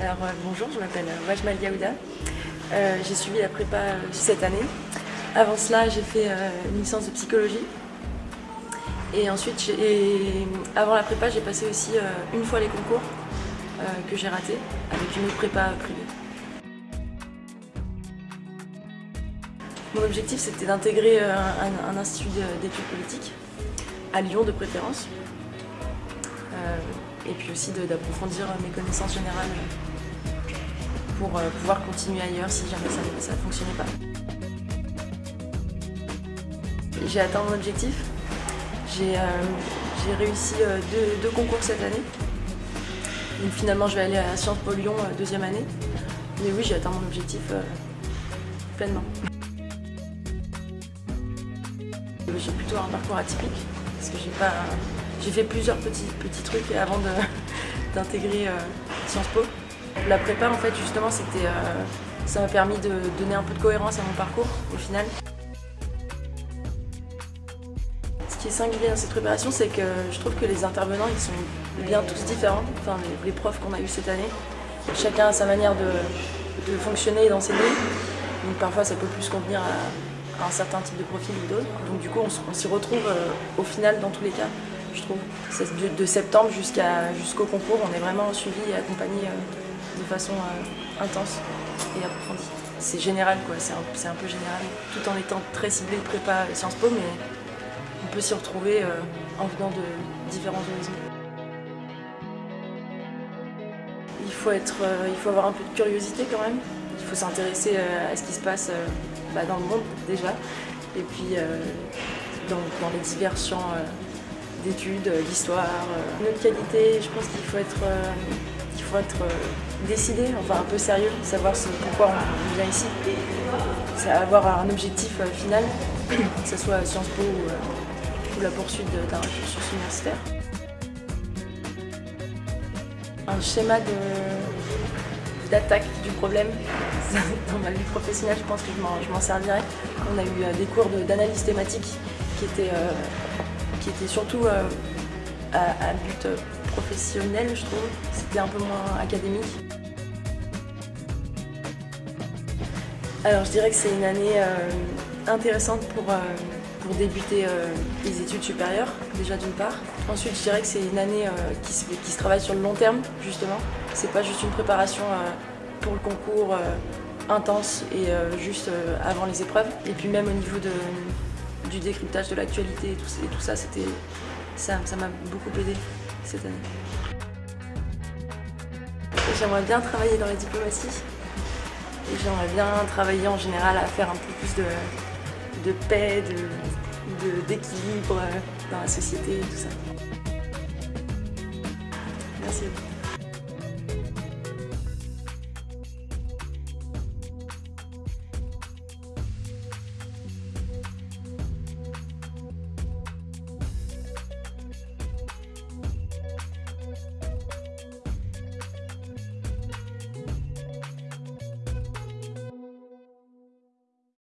Alors euh, bonjour, je m'appelle Wajmal Yaouda. Euh, j'ai suivi la prépa euh, cette année. Avant cela, j'ai fait euh, une licence de psychologie. Et ensuite, avant la prépa, j'ai passé aussi euh, une fois les concours euh, que j'ai ratés avec une autre prépa privée. Mon objectif, c'était d'intégrer euh, un, institut de- d'études politiques, à Lyon de préférence. Et puis aussi d'approfondir mes connaissances générales pour euh, pouvoir continuer ailleurs si jamais ça ne fonctionnait pas. J'ai atteint mon objectif. J'ai euh, réussi euh, deux, concours cette année. Donc finalement, je vais aller à Sciences Po Lyon deuxième année. Mais oui, j'ai atteint mon objectif pleinement. J'ai plutôt un parcours atypique parce que j'ai pas, j'ai fait plusieurs petits, petits trucs avant d'intégrer euh, Sciences Po. La prépa, en fait, justement, euh, ça m'a permis de donner un peu de cohérence à mon parcours au final. Ce qui est singulier dans cette préparation, c'est que je trouve que les intervenants, ils sont bien tous différents. Enfin, les, profs qu'on a eu cette année, chacun a sa manière de, fonctionner et d'enseigner. Donc parfois, ça peut plus convenir à, un certain type de profil ou d'autres. Donc du coup, on s'y retrouve euh, au final dans tous les cas, je trouve. De, de septembre jusqu'au concours, on est vraiment suivi et accompagné euh, de façon euh, intense et approfondie. C'est général, quoi. C'est un, un peu général, tout en étant très ciblé prépa Sciences Po, mais on peut s'y retrouver euh, en venant de différents horizons. Il faut, être, il faut avoir un peu de curiosité quand même. Il faut s'intéresser à ce qui se passe bah, dans le monde déjà. Et puis dans, les divers champs d'études, euh, d'histoire. euh. Notre qualité, je pense qu'il faut être, euh, il faut être euh, décidé, enfin un peu sérieux, savoir ce- pourquoi on vient ici. C'est avoir un objectif euh, final, que ce soit Sciences Po ou, euh, la poursuite d'un cursus universitaire. Un schéma d'attaque du problème. Dans ma vie professionnelle, je pense que je m'en- servirai. On a eu euh, des cours d'analyse thématique qui étaient, euh, qui étaient surtout euh, à, but euh, professionnel, je trouve. C'était un peu moins académique. Alors je dirais que c'est une année euh, intéressante pour, pour débuter les études supérieures, déjà d'une part. Ensuite je dirais que c'est une année qui, se, qui se travaille sur le long terme, justement. C'est pas juste une préparation pour le concours intense et juste avant les épreuves. Et puis même au niveau de, du décryptage de l'actualité et tout, ça, c'était ça m'a beaucoup aidé cette année. J'aimerais bien travailler dans la diplomatie. Et j'aimerais bien travailler en général à faire un peu plus de, de paix, de- de- d'équilibre euh, dans la société et tout ça. Merci.